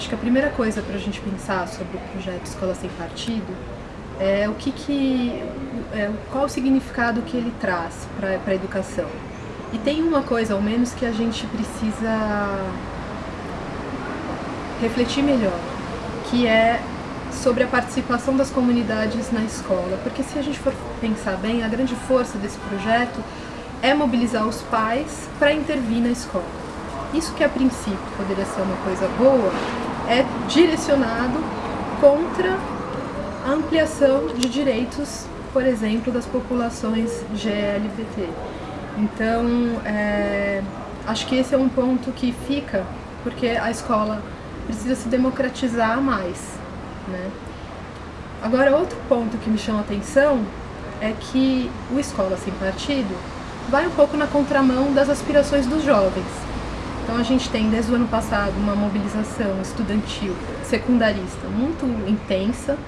Acho que a primeira coisa para a gente pensar sobre o projeto Escola Sem Partido é o que, que é, qual o significado que ele traz para a educação. E tem uma coisa, ao menos, que a gente precisa refletir melhor, que é sobre a participação das comunidades na escola. Porque se a gente for pensar bem, a grande força desse projeto é mobilizar os pais para intervir na escola. Isso que a princípio poderia ser uma coisa boa, é direcionado contra a ampliação de direitos, por exemplo, das populações GLBT. Então, é, acho que esse é um ponto que fica, porque a escola precisa se democratizar mais. Né? Agora, outro ponto que me chama a atenção é que o Escola Sem Partido vai um pouco na contramão das aspirações dos jovens. Então a gente tem desde o ano passado uma mobilização estudantil secundarista muito intensa,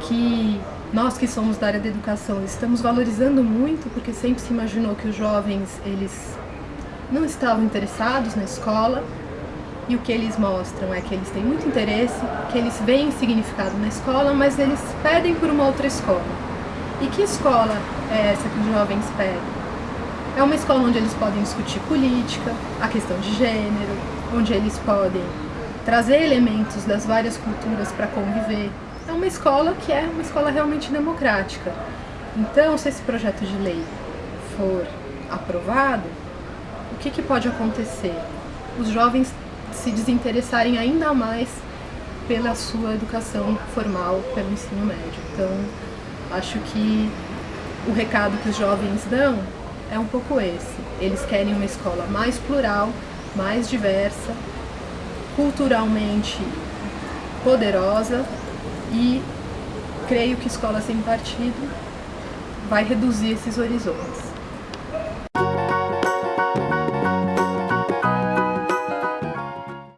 que nós que somos da área da educação estamos valorizando muito, porque sempre se imaginou que os jovens eles não estavam interessados na escola, e o que eles mostram é que eles têm muito interesse, que eles veem significado na escola, mas eles pedem por uma outra escola. E que escola é essa que os jovens pedem? É uma escola onde eles podem discutir política, a questão de gênero, onde eles podem trazer elementos das várias culturas para conviver. É uma escola que é uma escola realmente democrática. Então, se esse projeto de lei for aprovado, o que, que pode acontecer? Os jovens se desinteressarem ainda mais pela sua educação formal, pelo ensino médio. Então, acho que o recado que os jovens dão é um pouco esse. Eles querem uma escola mais plural, mais diversa, culturalmente poderosa e creio que Escola Sem Partido vai reduzir esses horizontes.